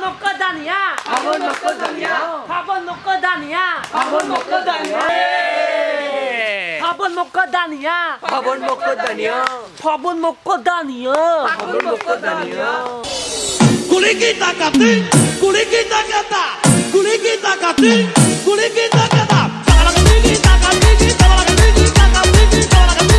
먹고 다니야. 밥은 먹고 다니야 밥은 먹고 다니야 밥은 먹고 다니야. 밥은 먹고 다니야 밥은 먹고 다니야. 밥은 먹고 다니야 밥은 먹고 다니야 구리기 따가들 구리기 따가다 구리기 따가들 구리기 따가다. 사랑하는 따가들 사랑하는 따가들 사랑하는